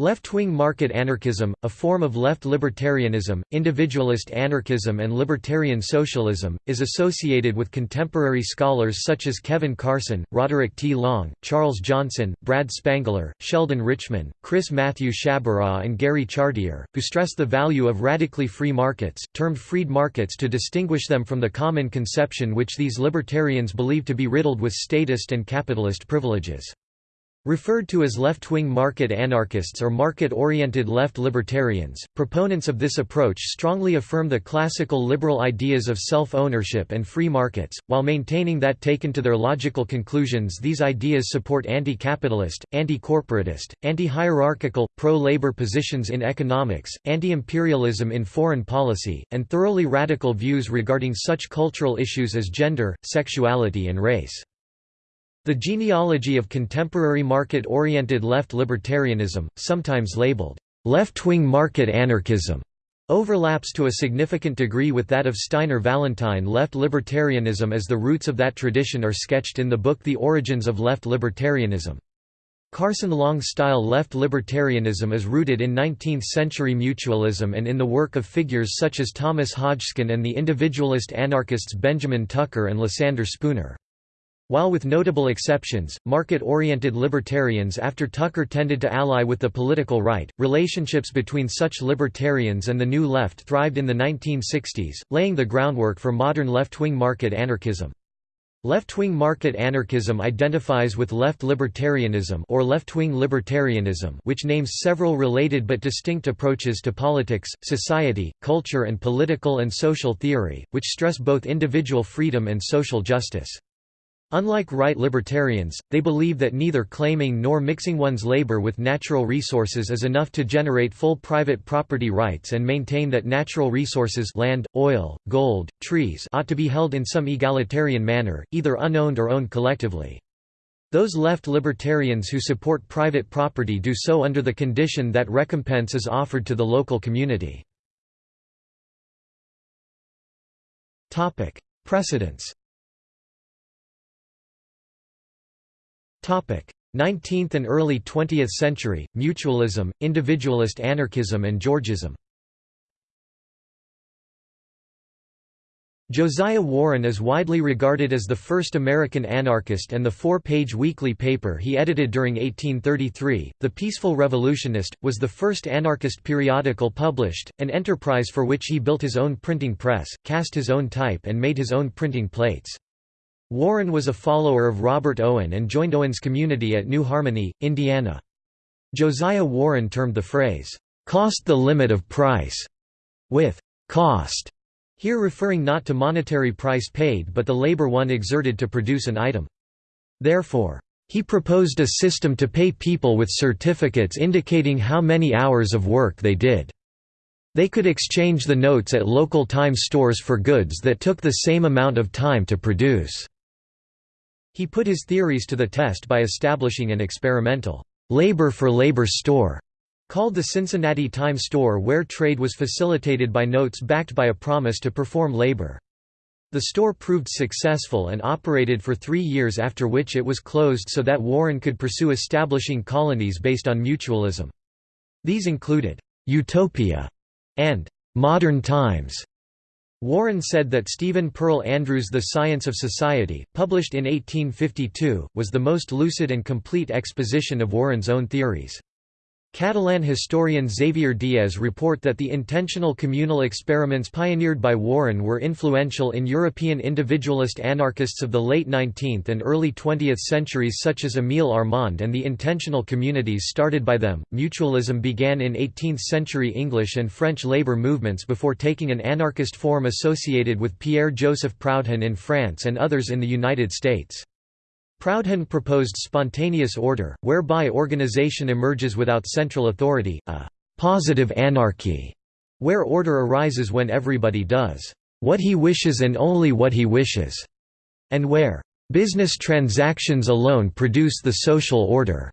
Left-wing market anarchism, a form of left libertarianism, individualist anarchism and libertarian socialism, is associated with contemporary scholars such as Kevin Carson, Roderick T. Long, Charles Johnson, Brad Spangler, Sheldon Richman, Chris Matthew Sciabarra and Gary Chartier, who stress the value of radically free markets, termed freed markets to distinguish them from the common conception which these libertarians believe to be riddled with statist and capitalist privileges. Referred to as left-wing market anarchists or market-oriented left libertarians, proponents of this approach strongly affirm the classical liberal ideas of self-ownership and free markets, while maintaining that taken to their logical conclusions these ideas support anti-capitalist, anti-corporatist, anti-hierarchical, pro-labor positions in economics, anti-imperialism in foreign policy, and thoroughly radical views regarding such cultural issues as gender, sexuality and race. The genealogy of contemporary market-oriented left libertarianism, sometimes labeled, "...left-wing market anarchism", overlaps to a significant degree with that of Steiner Vallentyne left libertarianism as the roots of that tradition are sketched in the book The Origins of Left Libertarianism. Carson Long-style left libertarianism is rooted in 19th-century mutualism and in the work of figures such as Thomas Hodgkin and the individualist anarchists Benjamin Tucker and Lysander Spooner. While with notable exceptions, market-oriented libertarians after Tucker tended to ally with the political right, relationships between such libertarians and the New Left thrived in the 1960s, laying the groundwork for modern left-wing market anarchism. Left-wing market anarchism identifies with left libertarianism or left-wing libertarianism which names several related but distinct approaches to politics, society, culture and political and social theory, which stress both individual freedom and social justice. Unlike right libertarians, they believe that neither claiming nor mixing one's labor with natural resources is enough to generate full private property rights and maintain that natural resources land, oil, gold, trees ought to be held in some egalitarian manner, either unowned or owned collectively. Those left libertarians who support private property do so under the condition that recompense is offered to the local community. Precedents 19th and early 20th century, mutualism, individualist anarchism and Georgism Josiah Warren is widely regarded as the first American anarchist and the four-page weekly paper he edited during 1833, The Peaceful Revolutionist, was the first anarchist periodical published, an enterprise for which he built his own printing press, cast his own type and made his own printing plates. Warren was a follower of Robert Owen and joined Owen's community at New Harmony, Indiana. Josiah Warren termed the phrase, "'cost the limit of price' with "'cost' here referring not to monetary price paid but the labor one exerted to produce an item. Therefore, he proposed a system to pay people with certificates indicating how many hours of work they did. They could exchange the notes at local time stores for goods that took the same amount of time to produce. He put his theories to the test by establishing an experimental labor-for-labor store called the Cincinnati Time Store where trade was facilitated by notes backed by a promise to perform labor. The store proved successful and operated for three years after which it was closed so that Warren could pursue establishing colonies based on mutualism. These included, "'Utopia' and "'Modern Times' Warren said that Stephen Pearl Andrews' The Science of Society, published in 1852, was the most lucid and complete exposition of Warren's own theories. Catalan historian Xavier Diez report that the intentional communal experiments pioneered by Warren were influential in European individualist anarchists of the late 19th and early 20th centuries such as Émile Armand and the intentional communities started by them. Mutualism began in 18th century English and French labor movements before taking an anarchist form associated with Pierre-Joseph Proudhon in France and others in the United States. Proudhon proposed spontaneous order, whereby organization emerges without central authority, a «positive anarchy», where order arises when everybody does «what he wishes and only what he wishes», and where «business transactions alone produce the social order».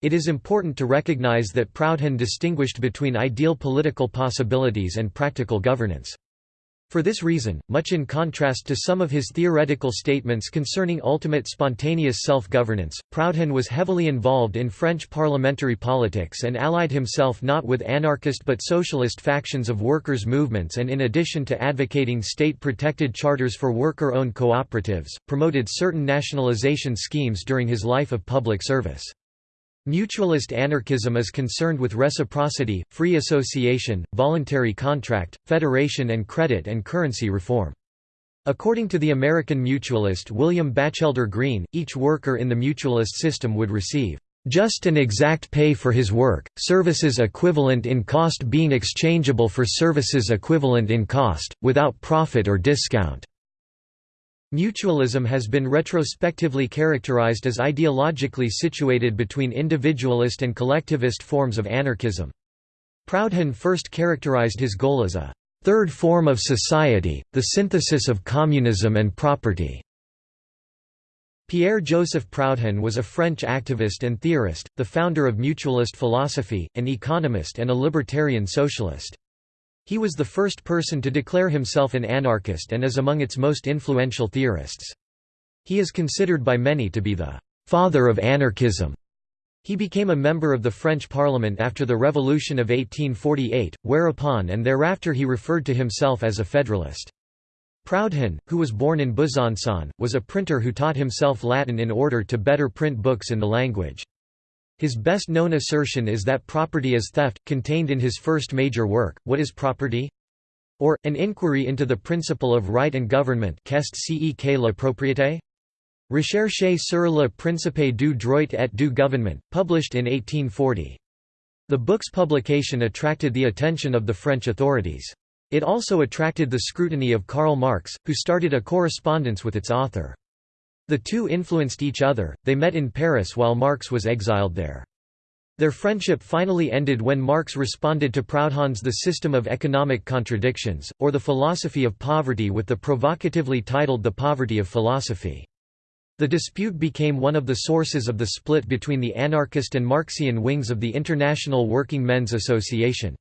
It is important to recognize that Proudhon distinguished between ideal political possibilities and practical governance. For this reason, much in contrast to some of his theoretical statements concerning ultimate spontaneous self-governance, Proudhon was heavily involved in French parliamentary politics and allied himself not with anarchist but socialist factions of workers' movements and in addition to advocating state-protected charters for worker-owned cooperatives, promoted certain nationalization schemes during his life of public service. Mutualist anarchism is concerned with reciprocity, free association, voluntary contract, federation and credit and currency reform. According to the American mutualist William Batchelder Greene, each worker in the mutualist system would receive just and exact pay for his work, services equivalent in cost being exchangeable for services equivalent in cost, without profit or discount. Mutualism has been retrospectively characterized as ideologically situated between individualist and collectivist forms of anarchism. Proudhon first characterized his goal as a third form of society, the synthesis of communism and property. Pierre-Joseph Proudhon was a French activist and theorist, the founder of mutualist philosophy, an economist and a libertarian socialist. He was the first person to declare himself an anarchist and is among its most influential theorists. He is considered by many to be the «father of anarchism». He became a member of the French Parliament after the Revolution of 1848, whereupon and thereafter he referred to himself as a federalist. Proudhon, who was born in Besançon, was a printer who taught himself Latin in order to better print books in the language. His best-known assertion is that property is theft, contained in his first major work, What is Property? or, An Inquiry into the Principle of Right and Government Qu'est ce la propriété? Recherche sur le principe du droit et du gouvernement, published in 1840. The book's publication attracted the attention of the French authorities. It also attracted the scrutiny of Karl Marx, who started a correspondence with its author. The two influenced each other, they met in Paris while Marx was exiled there. Their friendship finally ended when Marx responded to Proudhon's The System of Economic Contradictions, or The Philosophy of Poverty with the provocatively titled The Poverty of Philosophy. The dispute became one of the sources of the split between the anarchist and Marxian wings of the International Working Men's Association.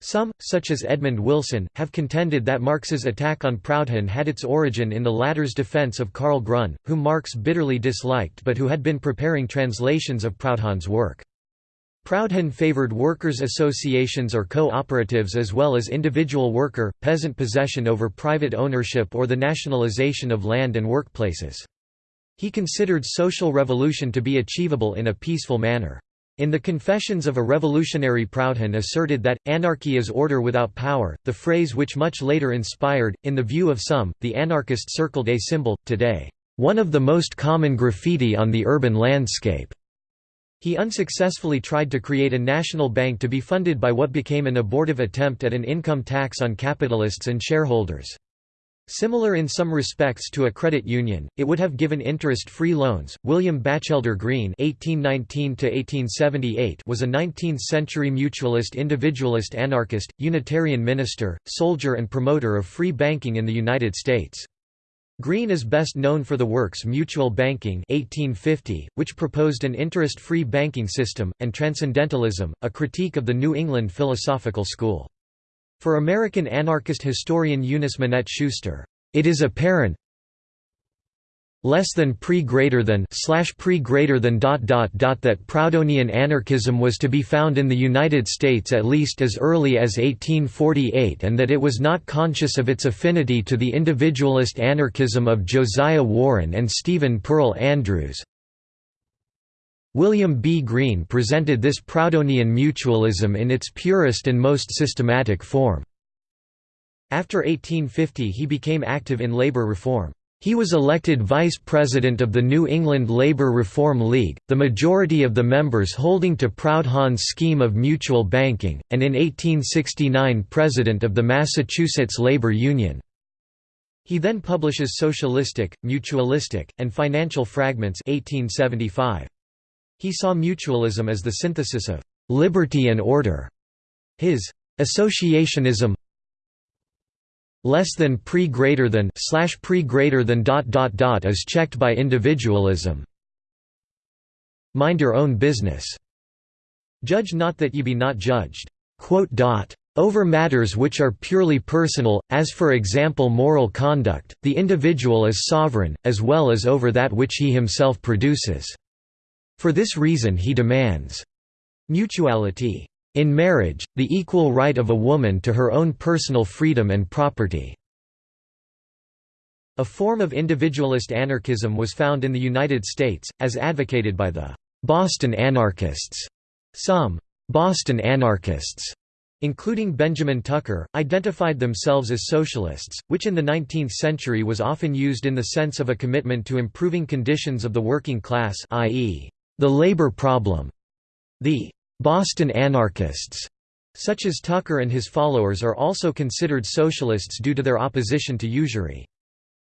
Some, such as Edmund Wilson, have contended that Marx's attack on Proudhon had its origin in the latter's defense of Karl Grun, whom Marx bitterly disliked but who had been preparing translations of Proudhon's work. Proudhon favored workers' associations or co-operatives as well as individual worker, peasant possession over private ownership or the nationalization of land and workplaces. He considered social revolution to be achievable in a peaceful manner. In the Confessions of a Revolutionary Proudhon asserted that, anarchy is order without power, the phrase which much later inspired, in the view of some, the anarchist circled a symbol, today, "...one of the most common graffiti on the urban landscape." He unsuccessfully tried to create a national bank to be funded by what became an abortive attempt at an income tax on capitalists and shareholders. Similar in some respects to a credit union, it would have given interest-free loans. William Batchelder Greene (1819–1878) was a 19th-century mutualist, individualist, anarchist, Unitarian minister, soldier, and promoter of free banking in the United States. Greene is best known for the works Mutual Banking 1850, which proposed an interest-free banking system, and Transcendentalism, a critique of the New England philosophical school. For American anarchist historian Eunice Minette Schuster, it is apparent less than pre greater than slash pre greater than dot dot dot that Proudhonian anarchism was to be found in the United States at least as early as 1848 and that it was not conscious of its affinity to the individualist anarchism of Josiah Warren and Stephen Pearl Andrews. William B. Greene presented this Proudhonian mutualism in its purest and most systematic form. After 1850 he became active in labor reform. He was elected vice president of the New England Labor Reform League, the majority of the members holding to Proudhon's scheme of mutual banking, and in 1869 president of the Massachusetts Labor Union. He then publishes Socialistic, Mutualistic, and Financial Fragments 1875. He saw mutualism as the synthesis of liberty and order. His associationism less than pre greater than slash pre greater than dot dot dot is checked by individualism. Mind your own business. Judge not that ye be not judged. Over matters which are purely personal, as for example moral conduct, the individual is sovereign, as well as over that which he himself produces. For this reason he demands mutuality. In marriage, the equal right of a woman to her own personal freedom and property. A form of individualist anarchism was found in the United States, as advocated by the Boston anarchists. Some Boston anarchists including Benjamin Tucker, identified themselves as socialists, which in the 19th century was often used in the sense of a commitment to improving conditions of the working class i.e., the labor problem. The Boston anarchists, such as Tucker and his followers are also considered socialists due to their opposition to usury.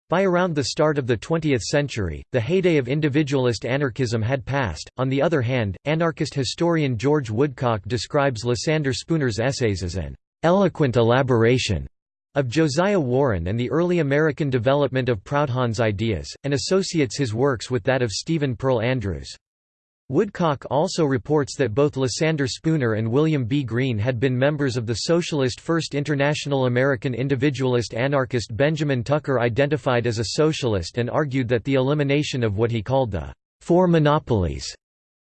By around the start of the 20th century, the heyday of individualist anarchism had passed. On the other hand, anarchist historian George Woodcock describes Lysander Spooner's essays as an eloquent elaboration of Josiah Warren and the early American development of Proudhon's ideas, and associates his works with that of Stephen Pearl Andrews. Woodcock also reports that both Lysander Spooner and William B. Greene had been members of the Socialist First International American individualist anarchist Benjamin Tucker identified as a socialist and argued that the elimination of what he called the four monopolies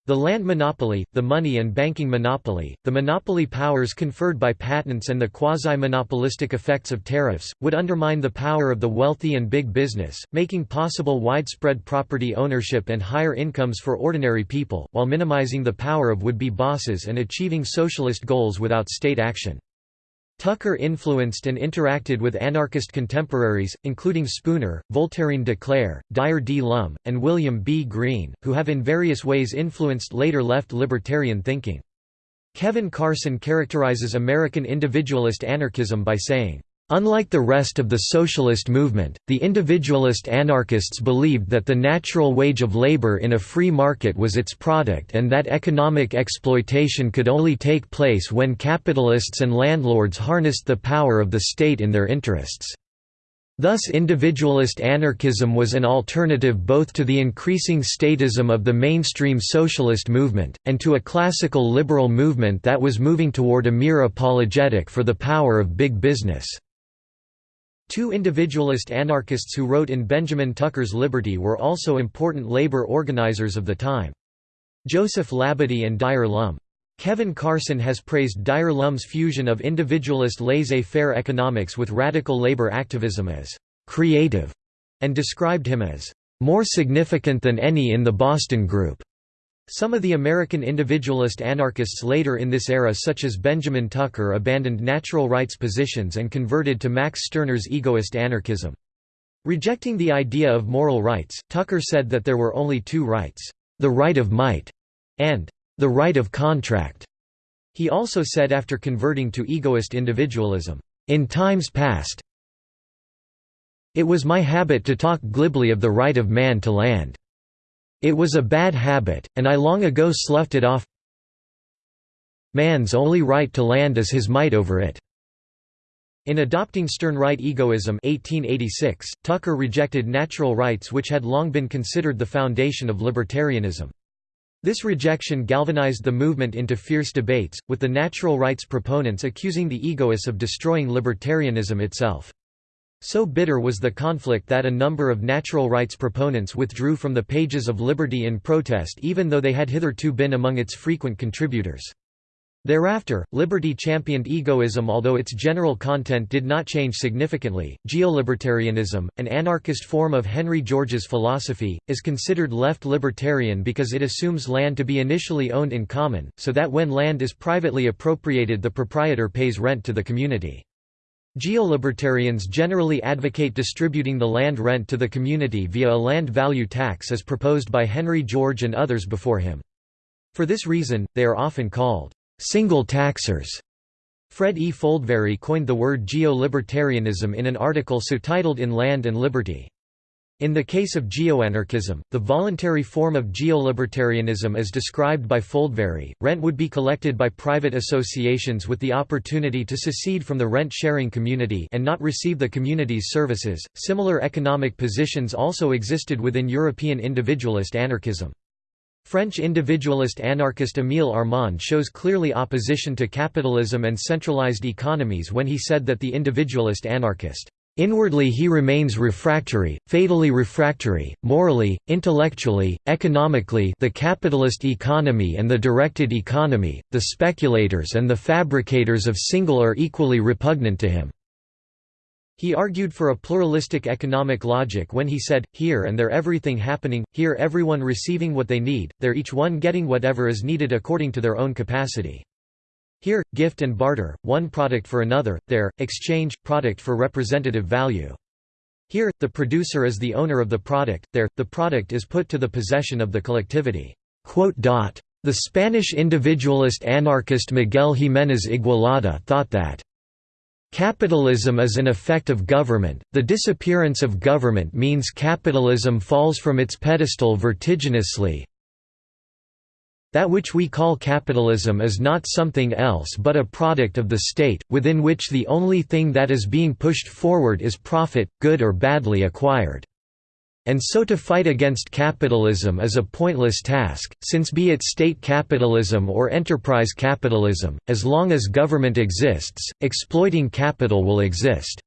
the land monopoly, the money and banking monopoly, the monopoly powers conferred by patents and the quasi-monopolistic effects of tariffs, would undermine the power of the wealthy and big business, making possible widespread property ownership and higher incomes for ordinary people, while minimizing the power of would-be bosses and achieving socialist goals without state action. Tucker influenced and interacted with anarchist contemporaries, including Spooner, Voltairine de Cleyre, Dyer D. Lum, and William B. Greene, who have in various ways influenced later left libertarian thinking. Kevin Carson characterizes American individualist anarchism by saying, Unlike the rest of the socialist movement, the individualist anarchists believed that the natural wage of labor in a free market was its product and that economic exploitation could only take place when capitalists and landlords harnessed the power of the state in their interests. Thus individualist anarchism was an alternative both to the increasing statism of the mainstream socialist movement, and to a classical liberal movement that was moving toward a mere apologetic for the power of big business. Two individualist anarchists who wrote in Benjamin Tucker's Liberty were also important labor organizers of the time. Joseph Labadie and Dyer Lum. Kevin Carson has praised Dyer Lum's fusion of individualist laissez-faire economics with radical labor activism as «creative» and described him as «more significant than any in the Boston Group». Some of the American individualist anarchists later in this era such as Benjamin Tucker abandoned natural rights positions and converted to Max Stirner's egoist anarchism. Rejecting the idea of moral rights, Tucker said that there were only two rights, the right of might and the right of contract. He also said after converting to egoist individualism, in times past, it was my habit to talk glibly of the right of man to land. It was a bad habit, and I long ago sloughed it off Man's only right to land is his might over it. In adopting Stirnerite egoism 1886, Tucker rejected natural rights which had long been considered the foundation of libertarianism. This rejection galvanized the movement into fierce debates, with the natural rights proponents accusing the egoists of destroying libertarianism itself. So bitter was the conflict that a number of natural rights proponents withdrew from the pages of Liberty in protest even though they had hitherto been among its frequent contributors. Thereafter, Liberty championed egoism although its general content did not change significantly. Geolibertarianism, an anarchist form of Henry George's philosophy, is considered left libertarian because it assumes land to be initially owned in common, so that when land is privately appropriated the proprietor pays rent to the community. Geolibertarians generally advocate distributing the land rent to the community via a land value tax as proposed by Henry George and others before him. For this reason, they are often called single taxers. Fred E. Foldvary coined the word geolibertarianism in an article so titled In Land and Liberty. In the case of geoanarchism, the voluntary form of geolibertarianism as described by Foldvary, rent would be collected by private associations with the opportunity to secede from the rent-sharing community and not receive the community's services. Similar economic positions also existed within European individualist anarchism. French individualist anarchist Émile Armand shows clearly opposition to capitalism and centralized economies when he said that the individualist anarchist Inwardly he remains refractory, fatally refractory, morally, intellectually, economically the capitalist economy and the directed economy, the speculators and the fabricators of single are equally repugnant to him. He argued for a pluralistic economic logic when he said, here and there everything happening, here everyone receiving what they need, there each one getting whatever is needed according to their own capacity. Here, gift and barter, one product for another, there, exchange, product for representative value. Here, the producer is the owner of the product, there, the product is put to the possession of the collectivity." The Spanish individualist anarchist Miguel Jiménez Igualada thought that Capitalism is an effect of government, the disappearance of government means capitalism falls from its pedestal vertiginously, that which we call capitalism is not something else but a product of the state, within which the only thing that is being pushed forward is profit, good or badly acquired. And so to fight against capitalism is a pointless task, since be it state capitalism or enterprise capitalism, as long as government exists, exploiting capital will exist.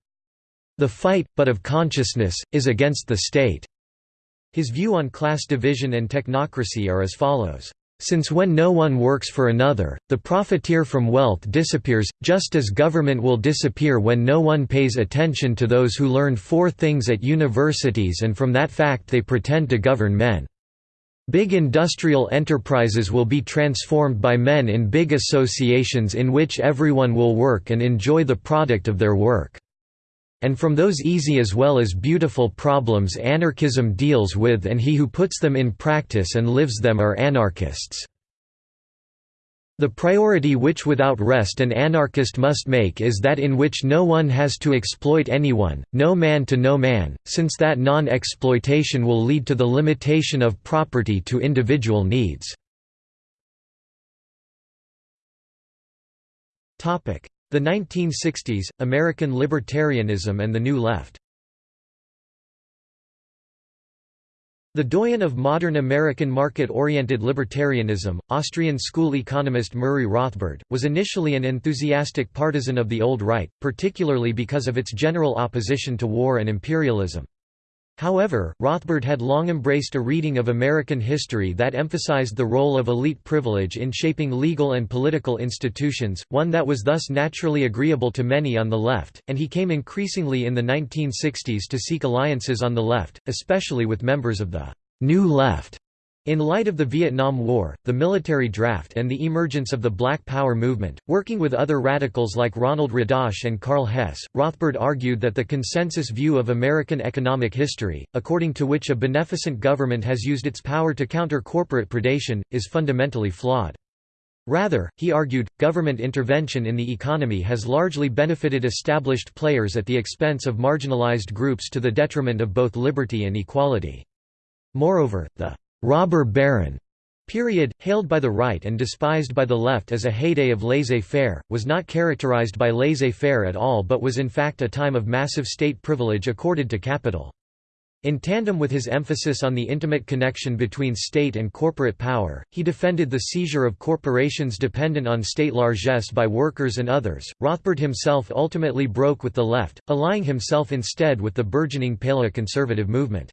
The fight, but of consciousness, is against the state. His view on class division and technocracy are as follows. Since when no one works for another, the profiteer from wealth disappears, just as government will disappear when no one pays attention to those who learn four things at universities and from that fact they pretend to govern men. Big industrial enterprises will be transformed by men in big associations in which everyone will work and enjoy the product of their work and from those easy as well as beautiful problems anarchism deals with and he who puts them in practice and lives them are anarchists. The priority which without rest an anarchist must make is that in which no one has to exploit anyone, no man to no man, since that non-exploitation will lead to the limitation of property to individual needs. The 1960s, American libertarianism and the New Left The doyen of modern American market-oriented libertarianism, Austrian school economist Murray Rothbard, was initially an enthusiastic partisan of the old right, particularly because of its general opposition to war and imperialism. However, Rothbard had long embraced a reading of American history that emphasized the role of elite privilege in shaping legal and political institutions, one that was thus naturally agreeable to many on the left, and he came increasingly in the 1960s to seek alliances on the left, especially with members of the «New Left» In light of the Vietnam War, the military draft and the emergence of the Black Power movement, working with other radicals like Ronald Radosh and Karl Hess, Rothbard argued that the consensus view of American economic history, according to which a beneficent government has used its power to counter corporate predation, is fundamentally flawed. Rather, he argued, government intervention in the economy has largely benefited established players at the expense of marginalized groups to the detriment of both liberty and equality. Moreover, the robber baron period, hailed by the right and despised by the left as a heyday of laissez-faire, was not characterized by laissez-faire at all but was in fact a time of massive state privilege accorded to capital. In tandem with his emphasis on the intimate connection between state and corporate power, he defended the seizure of corporations dependent on state largesse by workers and others. Rothbard himself ultimately broke with the left, allying himself instead with the burgeoning paleoconservative movement.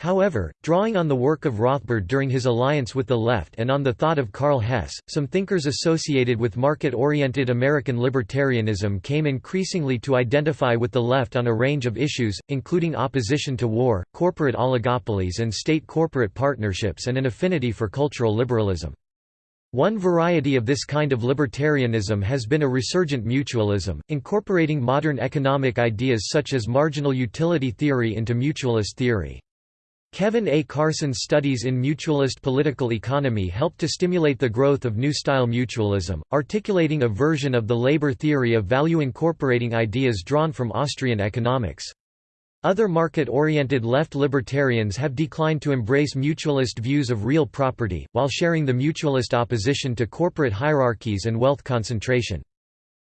However, drawing on the work of Rothbard during his alliance with the left and on the thought of Karl Hess, some thinkers associated with market-oriented American libertarianism came increasingly to identify with the left on a range of issues, including opposition to war, corporate oligopolies and state-corporate partnerships and an affinity for cultural liberalism. One variety of this kind of libertarianism has been a resurgent mutualism, incorporating modern economic ideas such as marginal utility theory into mutualist theory. Kevin A. Carson's studies in mutualist political economy helped to stimulate the growth of New-Style mutualism, articulating a version of the labor theory of value incorporating ideas drawn from Austrian economics. Other market-oriented left libertarians have declined to embrace mutualist views of real property, while sharing the mutualist opposition to corporate hierarchies and wealth concentration.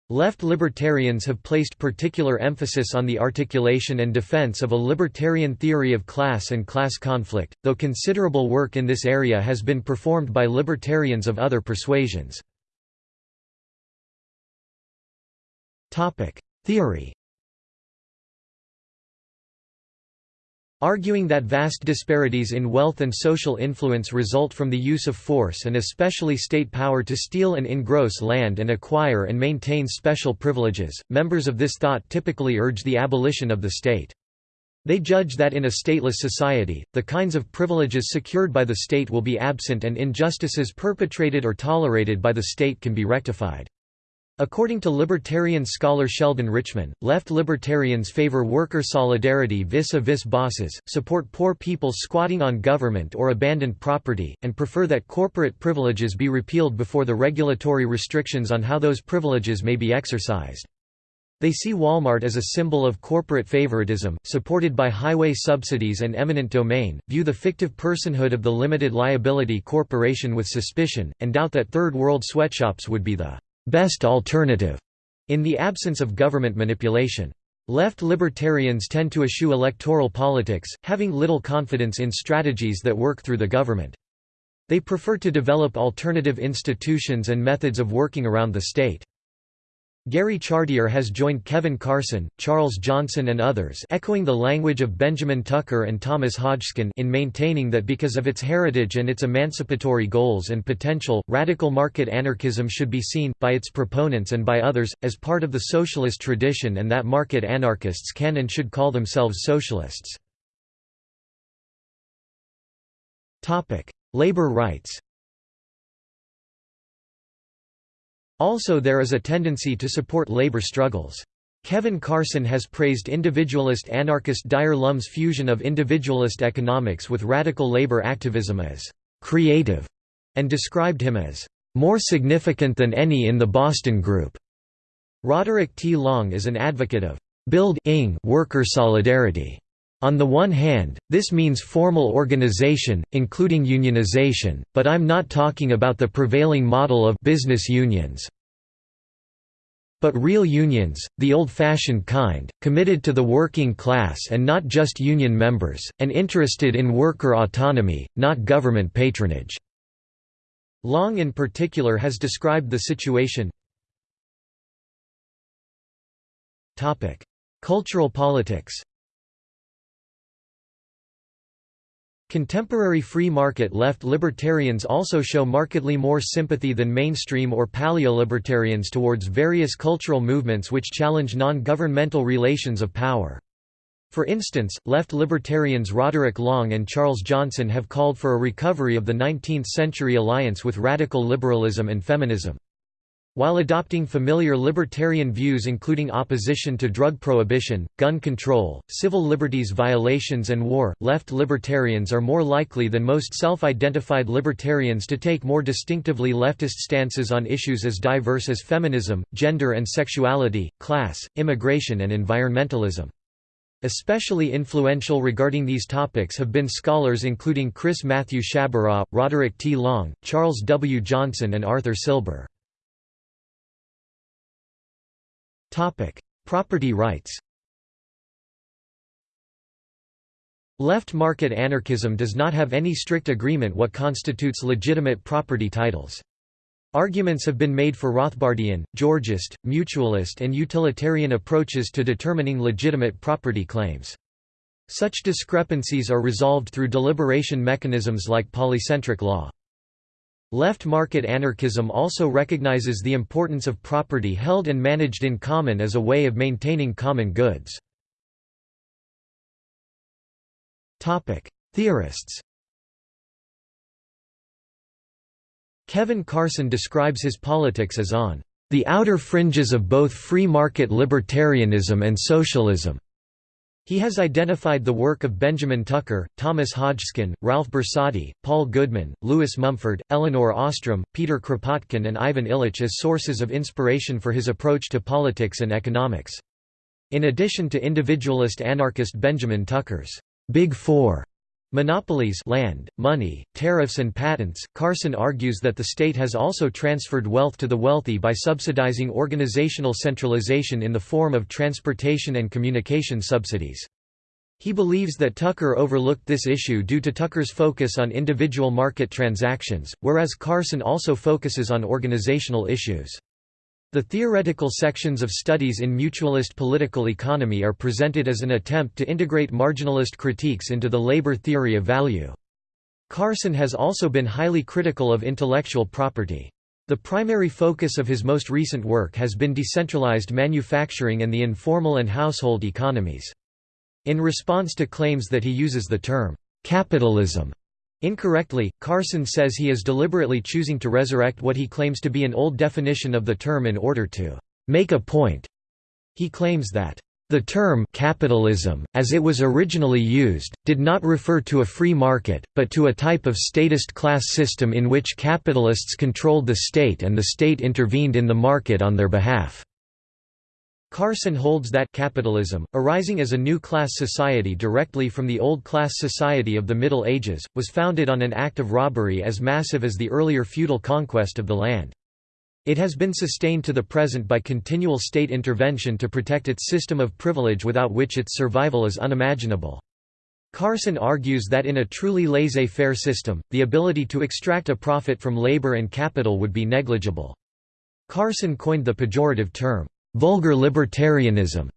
Left libertarians have placed particular emphasis on the articulation and defense of a libertarian theory of class and class conflict, though considerable work in this area has been performed by libertarians of other persuasions. Theory Arguing that vast disparities in wealth and social influence result from the use of force and especially state power to steal and engross land and acquire and maintain special privileges, members of this thought typically urge the abolition of the state. They judge that in a stateless society, the kinds of privileges secured by the state will be absent and injustices perpetrated or tolerated by the state can be rectified. According to libertarian scholar Sheldon Richman, left libertarians favor worker solidarity vis-a-vis -vis bosses, support poor people squatting on government or abandoned property, and prefer that corporate privileges be repealed before the regulatory restrictions on how those privileges may be exercised. They see Walmart as a symbol of corporate favoritism, supported by highway subsidies and eminent domain, view the fictive personhood of the limited liability corporation with suspicion, and doubt that third world sweatshops would be the best alternative in the absence of government manipulation. Left libertarians tend to eschew electoral politics, having little confidence in strategies that work through the government. They prefer to develop alternative institutions and methods of working around the state. Gary Chartier has joined Kevin Carson, Charles Johnson and others echoing the language of Benjamin Tucker and Thomas Hodgkin in maintaining that because of its heritage and its emancipatory goals and potential, radical market anarchism should be seen, by its proponents and by others, as part of the socialist tradition and that market anarchists can and should call themselves socialists. Labor rights Also there is a tendency to support labor struggles. Kevin Carson has praised individualist anarchist Dyer Lum's fusion of individualist economics with radical labor activism as «creative» and described him as «more significant than any in the Boston Group». Roderick T. Long is an advocate of «build-ing worker solidarity». On the one hand, this means formal organization, including unionization, but I'm not talking about the prevailing model of business unions. But real unions, the old-fashioned kind, committed to the working class and not just union members, and interested in worker autonomy, not government patronage." Long in particular has described the situation Cultural politics Contemporary free market left libertarians also show markedly more sympathy than mainstream or paleo-libertarians towards various cultural movements which challenge non-governmental relations of power. For instance, left libertarians Roderick Long and Charles Johnson have called for a recovery of the 19th-century alliance with radical liberalism and feminism. While adopting familiar libertarian views including opposition to drug prohibition, gun control, civil liberties violations and war, left libertarians are more likely than most self-identified libertarians to take more distinctively leftist stances on issues as diverse as feminism, gender and sexuality, class, immigration and environmentalism. Especially influential regarding these topics have been scholars including Chris Matthew Sciabarra, Roderick T. Long, Charles W. Johnson and Arthur Silber. Topic: Property rights. Left market anarchism does not have any strict agreement what constitutes legitimate property titles. Arguments have been made for Rothbardian, Georgist, mutualist and utilitarian approaches to determining legitimate property claims. Such discrepancies are resolved through deliberation mechanisms like polycentric law. Left market anarchism also recognizes the importance of property held and managed in common as a way of maintaining common goods. Theorists Kevin Carson describes his politics as on the outer fringes of both free market libertarianism and socialism. He has identified the work of Benjamin Tucker, Thomas Hodgkin, Ralph Borsodi, Paul Goodman, Lewis Mumford, Elinor Ostrom, Peter Kropotkin and Ivan Illich as sources of inspiration for his approach to politics and economics. In addition to individualist anarchist Benjamin Tucker's Big Four Monopolies land, money, tariffs and patents. Carson argues that the state has also transferred wealth to the wealthy by subsidizing organizational centralization in the form of transportation and communication subsidies. He believes that Tucker overlooked this issue due to Tucker's focus on individual market transactions, whereas Carson also focuses on organizational issues. The theoretical sections of studies in mutualist political economy are presented as an attempt to integrate marginalist critiques into the labor theory of value. Carson has also been highly critical of intellectual property. The primary focus of his most recent work has been decentralized manufacturing and the informal and household economies. In response to claims that he uses the term, "'capitalism' Incorrectly, Carson says he is deliberately choosing to resurrect what he claims to be an old definition of the term in order to make a point. He claims that the term capitalism, as it was originally used, did not refer to a free market, but to a type of statist class system in which capitalists controlled the state and the state intervened in the market on their behalf. Carson holds that capitalism, arising as a new class society directly from the old class society of the Middle Ages, was founded on an act of robbery as massive as the earlier feudal conquest of the land. It has been sustained to the present by continual state intervention to protect its system of privilege without which its survival is unimaginable. Carson argues that in a truly laissez-faire system, the ability to extract a profit from labor and capital would be negligible. Carson coined the pejorative term, vulgar libertarianism,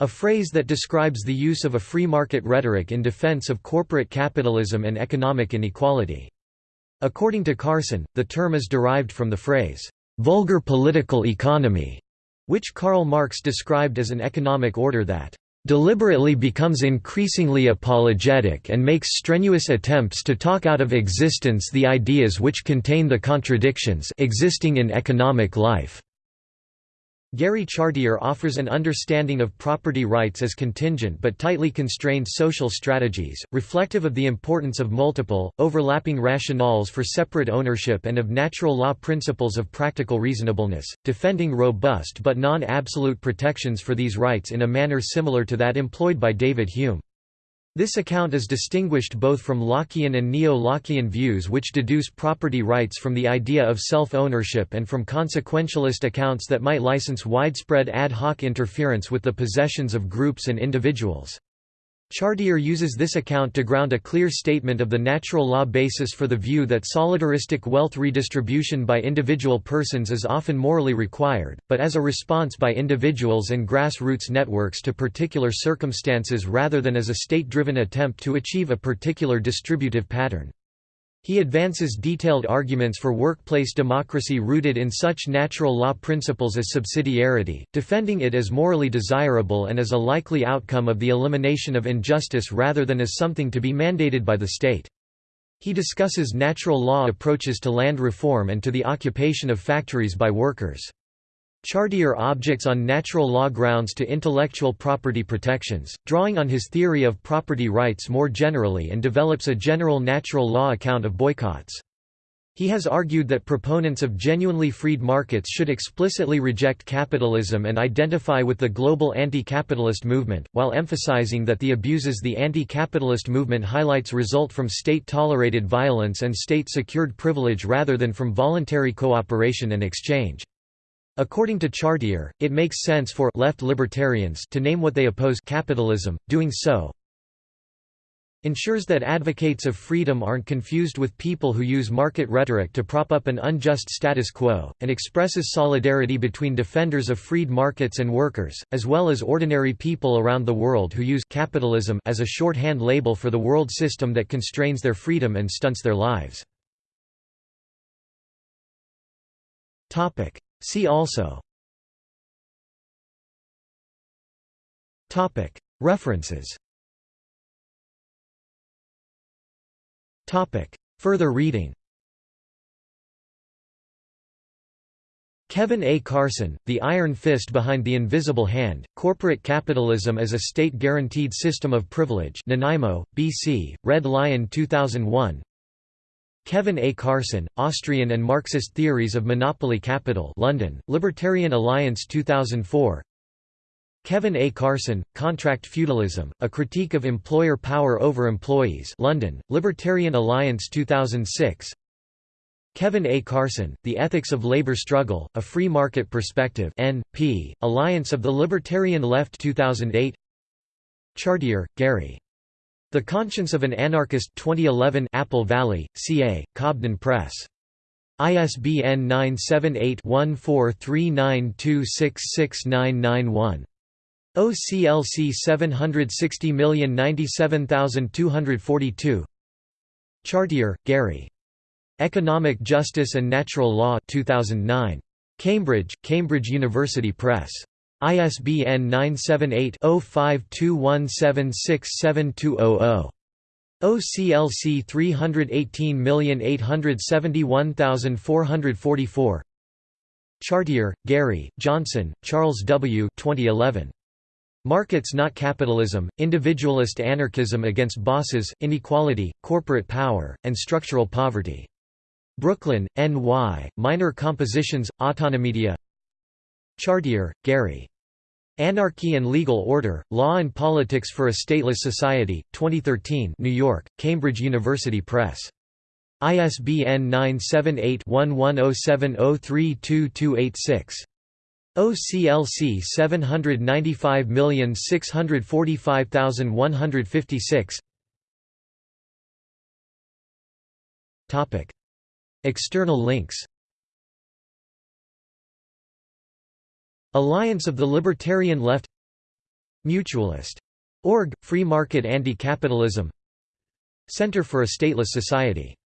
a phrase that describes the use of a free market rhetoric in defense of corporate capitalism and economic inequality. According to Carson, the term is derived from the phrase, vulgar political economy, which Karl Marx described as an economic order that deliberately becomes increasingly apologetic and makes strenuous attempts to talk out of existence the ideas which contain the contradictions existing in economic life. Gary Chartier offers an understanding of property rights as contingent but tightly constrained social strategies, reflective of the importance of multiple, overlapping rationales for separate ownership and of natural law principles of practical reasonableness, defending robust but non-absolute protections for these rights in a manner similar to that employed by David Hume. This account is distinguished both from Lockean and neo-Lockean views which deduce property rights from the idea of self-ownership and from consequentialist accounts that might license widespread ad hoc interference with the possessions of groups and individuals. Chartier uses this account to ground a clear statement of the natural law basis for the view that solidaristic wealth redistribution by individual persons is often morally required, but as a response by individuals and grassroots networks to particular circumstances rather than as a state-driven attempt to achieve a particular distributive pattern. He advances detailed arguments for workplace democracy rooted in such natural law principles as subsidiarity, defending it as morally desirable and as a likely outcome of the elimination of injustice rather than as something to be mandated by the state. He discusses natural law approaches to land reform and to the occupation of factories by workers. Chartier objects on natural law grounds to intellectual property protections, drawing on his theory of property rights more generally and develops a general natural law account of boycotts. He has argued that proponents of genuinely freed markets should explicitly reject capitalism and identify with the global anti-capitalist movement, while emphasizing that the abuses the anti-capitalist movement highlights result from state-tolerated violence and state-secured privilege rather than from voluntary cooperation and exchange. According to Chartier, it makes sense for left libertarians to name what they oppose capitalism, doing so ensures that advocates of freedom aren't confused with people who use market rhetoric to prop up an unjust status quo, and expresses solidarity between defenders of freed markets and workers, as well as ordinary people around the world who use capitalism as a shorthand label for the world system that constrains their freedom and stunts their lives. See also References Further reading Kevin A. Carson, The Iron Fist Behind the Invisible Hand, Corporate Capitalism as a State-Guaranteed System of Privilege Nanaimo, B.C., Red Lion 2001 Kevin A. Carson, Austrian and Marxist Theories of Monopoly Capital London, Libertarian Alliance 2004 Kevin A. Carson, Contract Feudalism, A Critique of Employer Power Over Employees London, Libertarian Alliance 2006 Kevin A. Carson, The Ethics of Labor Struggle, A Free Market Perspective N.P., Alliance of the Libertarian Left 2008 Chartier, Gary. The Conscience of an Anarchist 2011 Apple Valley, CA, Cobden Press. ISBN 978 1439266991. OCLC 760097242 Chartier, Gary. Economic Justice and Natural Law 2009. Cambridge, Cambridge University Press. ISBN 978-0521767200. OCLC 318871444 Chartier, Gary, Johnson, Charles W. 2011. Markets Not Capitalism, Individualist Anarchism Against Bosses, Inequality, Corporate Power, and Structural Poverty. Brooklyn, N.Y., Minor Compositions, Autonomedia Chartier, Gary. Anarchy and Legal Order, Law and Politics for a Stateless Society, 2013 New York, Cambridge University Press. ISBN 978 1107032286. OCLC 795645156 Topic External links Alliance of the Libertarian Left Mutualist. Org, Free Market Anti-Capitalism Center for a Stateless Society